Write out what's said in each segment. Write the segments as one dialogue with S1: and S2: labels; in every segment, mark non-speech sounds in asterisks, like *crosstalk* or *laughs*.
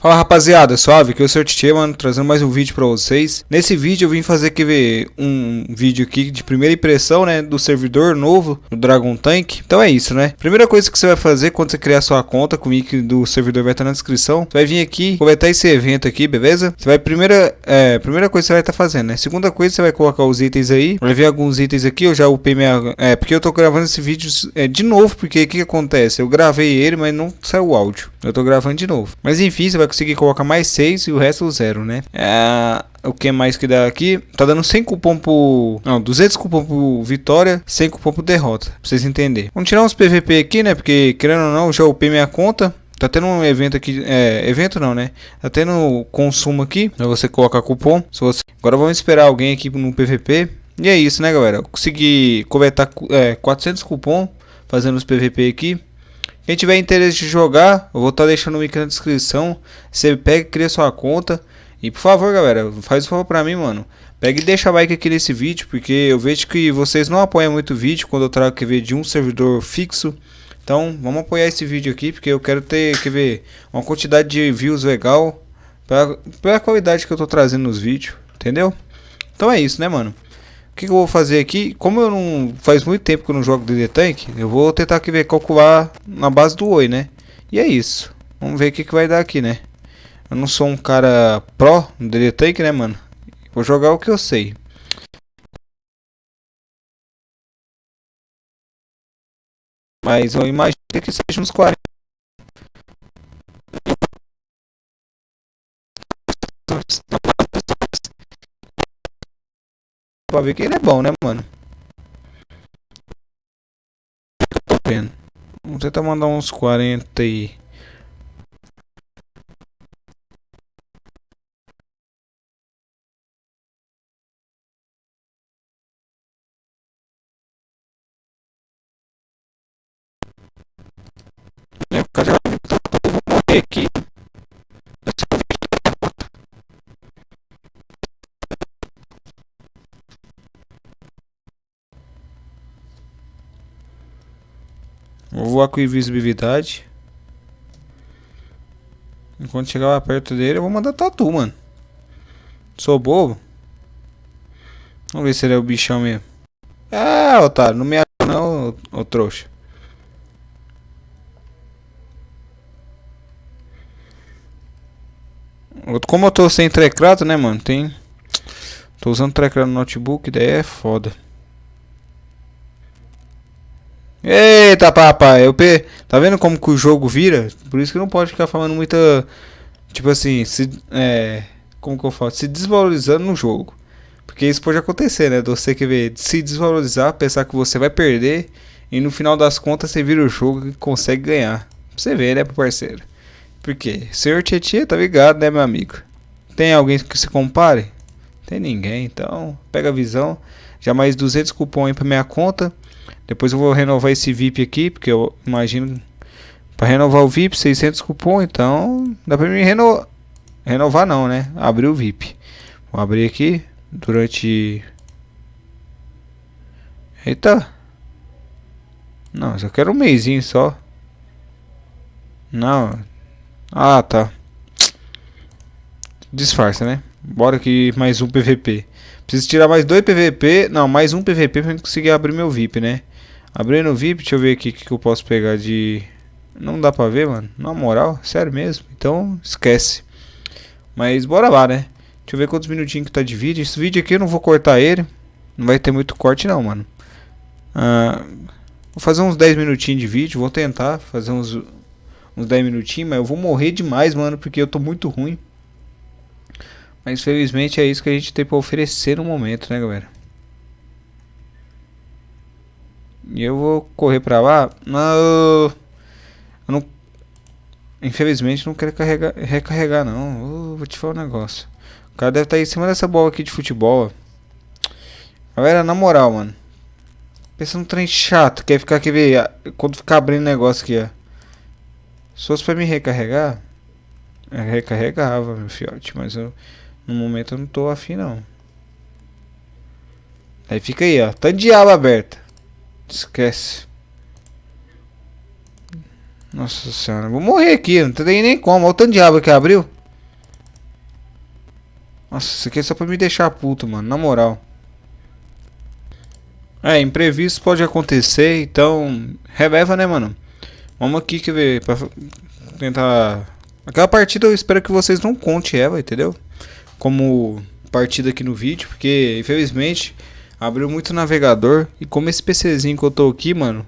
S1: Fala rapaziada, suave, eu sou o Tchê, mano, trazendo mais um vídeo pra vocês. Nesse vídeo eu vim fazer que ver um vídeo aqui de primeira impressão, né, do servidor novo, do Dragon Tank. Então é isso, né. Primeira coisa que você vai fazer quando você criar sua conta, com o link do servidor vai estar na descrição. Você vai vir aqui, aproveitar esse evento aqui, beleza? Você vai, primeira, é, primeira coisa que você vai estar fazendo, né. Segunda coisa, você vai colocar os itens aí. Vai ver alguns itens aqui, eu já upei minha... É, porque eu tô gravando esse vídeo é, de novo, porque o que, que acontece? Eu gravei ele, mas não saiu o áudio. Eu tô gravando de novo. Mas enfim, você vai conseguir colocar mais 6 e o resto zero, né? É, o que mais que dá aqui? Tá dando 100 cupom por... Não, 200 cupom por vitória, 100 cupom por derrota. Pra vocês entenderem. Vamos tirar uns PVP aqui, né? Porque, querendo ou não, já upei minha conta. Tá tendo um evento aqui, é, evento não, né? Tá tendo consumo aqui, pra você colocar cupom. Se você... Agora vamos esperar alguém aqui no PVP. E é isso, né, galera? Consegui coletar é, 400 cupom fazendo os PVP aqui. Quem tiver interesse de jogar, eu vou estar tá deixando o link na descrição. Você pega e cria sua conta. E por favor, galera, faz um favor pra mim, mano. Pega e deixa like aqui nesse vídeo, porque eu vejo que vocês não apoiam muito o vídeo quando eu trago ver de um servidor fixo. Então, vamos apoiar esse vídeo aqui, porque eu quero ter, que ver, uma quantidade de views legal pela qualidade que eu tô trazendo nos vídeos, entendeu? Então é isso, né, mano? Que, que eu vou fazer aqui? Como eu não faz muito tempo que eu não jogo DD Tank, eu vou tentar aqui ver calcular na base do Oi, né? E é isso. Vamos ver o que, que vai dar aqui, né? Eu não sou um cara pro no DD Tank, né, mano? Vou jogar o que eu sei. Mas eu imagino que seja uns 40. Pra ver que ele é bom, né, mano? Tô vendo. Vamos tentar mandar uns 40 e... Já vai morrer aqui. Vou voar com invisibilidade. Enquanto chegar perto dele, eu vou mandar tatu, mano. Sou bobo. Vamos ver se ele é o bichão mesmo. É, otário, não me acha não, ô, ô trouxa. Como eu tô sem teclado, né, mano? Tem. Tô usando teclado no notebook, daí é foda. Eita, papai, eu pe... tá vendo como que o jogo vira? Por isso que não pode ficar falando muita tipo assim, se é, como que eu falo, se desvalorizando no jogo. Porque isso pode acontecer, né? Você que vê se desvalorizar, pensar que você vai perder e no final das contas você vira o jogo e consegue ganhar. Você ver, né, parceiro? Porque senhor Tietchan tá ligado, né, meu amigo? Tem alguém que se compare? Tem ninguém, então pega a visão. Já mais 200 cupons aí pra minha conta. Depois eu vou renovar esse VIP aqui, porque eu imagino para renovar o VIP 600 cupom, então dá para mim renovar. Renovar não, né? Abrir o VIP. Vou abrir aqui durante Eita. Não, eu quero um mêsinho só. Não. Ah, tá. Disfarça, né? Bora aqui mais um PVP. Preciso tirar mais dois PVP. Não, mais um PVP pra conseguir abrir meu VIP, né? Abrindo o VIP, deixa eu ver aqui o que, que eu posso pegar de... Não dá pra ver, mano. Na moral, sério mesmo. Então, esquece. Mas bora lá, né? Deixa eu ver quantos minutinhos que tá de vídeo. Esse vídeo aqui eu não vou cortar ele. Não vai ter muito corte não, mano. Ah, vou fazer uns 10 minutinhos de vídeo. Vou tentar fazer uns, uns 10 minutinhos. Mas eu vou morrer demais, mano. Porque eu tô muito ruim. Mas felizmente é isso que a gente tem pra oferecer no momento, né, galera? E eu vou correr pra lá. Não. Não. Infelizmente não quero carregar, recarregar não. vou te falar um negócio. O cara deve estar tá em cima dessa bola aqui de futebol. Galera, na moral, mano. Pensa num trem chato. Quer ficar aqui ver. Quando ficar abrindo negócio aqui, ó. Se fosse pra me recarregar. Eu recarregava, meu fiote. Mas eu. No momento eu não tô afim não. Aí fica aí, ó. Tá de aba aberta. Esquece. Nossa senhora, vou morrer aqui, não tem nem como. Olha o tanto de aba que abriu. Nossa, isso aqui é só pra me deixar puto, mano, na moral. É, imprevisto pode acontecer, então releva, né, mano? Vamos aqui que ver pra tentar aquela partida eu espero que vocês não contem ela, entendeu? Como partida aqui no vídeo, porque infelizmente abriu muito navegador e como esse PCzinho que eu tô aqui, mano,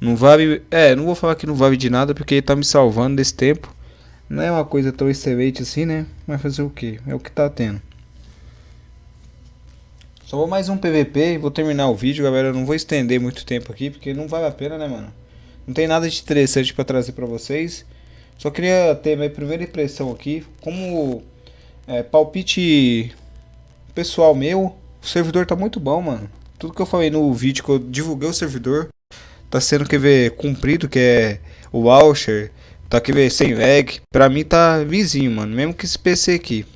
S1: não vale, é, não vou falar que não vale de nada porque ele tá me salvando desse tempo. Não é uma coisa tão excelente assim, né? Mas fazer o que? É o que tá tendo. Só vou mais um PVP e vou terminar o vídeo, galera. Eu não vou estender muito tempo aqui, porque não vale a pena, né, mano? Não tem nada de interessante pra trazer pra vocês. Só queria ter minha primeira impressão aqui. Como é, palpite pessoal meu, o servidor tá muito bom, mano. Tudo que eu falei no vídeo que eu divulguei o servidor, tá sendo, quer ver, cumprido, que é o voucher. Tá, quer ver, sem lag. Pra mim tá vizinho, mano. Mesmo que esse PC aqui.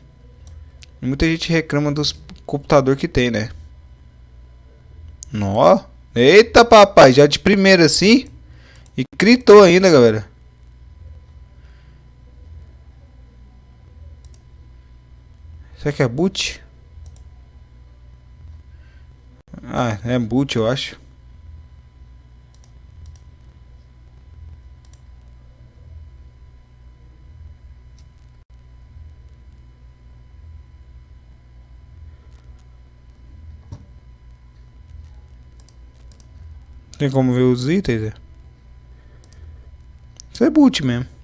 S1: Muita gente reclama dos computador que tem, né? Nó. Eita, papai, já de primeira assim. E gritou ainda, galera. Será que é boot? Ah, é boot, eu acho. Tem como ver os itens? É? Isso é boot mesmo.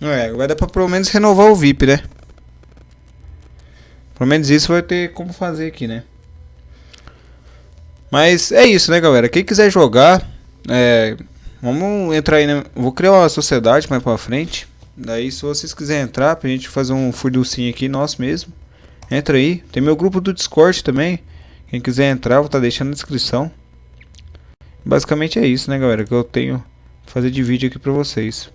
S1: É, vai dar pra pelo menos renovar o VIP, né? Pelo menos isso vai ter como fazer aqui, né? Mas é isso, né, galera? Quem quiser jogar, é, vamos entrar aí, né? Vou criar uma sociedade mais pra frente. Daí se vocês quiserem entrar pra gente fazer um furducinho aqui nosso mesmo, entra aí. Tem meu grupo do Discord também. Quem quiser entrar, vou estar tá deixando na descrição. Basicamente é isso, né, galera, que eu tenho fazer de vídeo aqui pra vocês.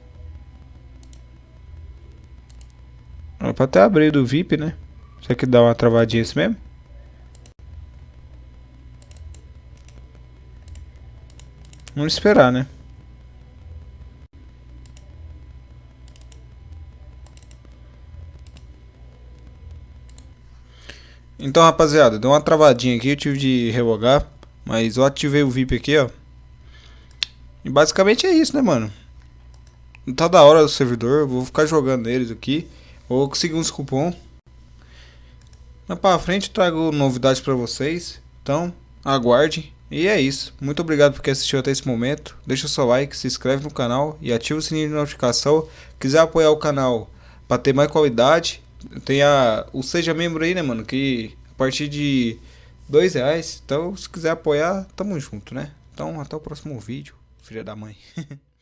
S1: Pra até abrir do VIP, né? Será que dá uma travadinha assim mesmo? Vamos esperar, né? Então, rapaziada, deu uma travadinha aqui, eu tive de revogar. Mas eu ativei o VIP aqui, ó. E basicamente é isso, né, mano? Tá da hora o servidor, vou ficar jogando neles aqui. Vou conseguir uns cupom. Mais pra frente trago novidades pra vocês. Então, aguarde. E é isso. Muito obrigado por quem assistiu até esse momento. Deixa o seu like, se inscreve no canal e ativa o sininho de notificação. Quiser apoiar o canal para ter mais qualidade, tem a, o Seja Membro aí, né, mano? Que a partir de dois reais. Então, se quiser apoiar, tamo junto, né? Então, até o próximo vídeo, filha da mãe. *laughs*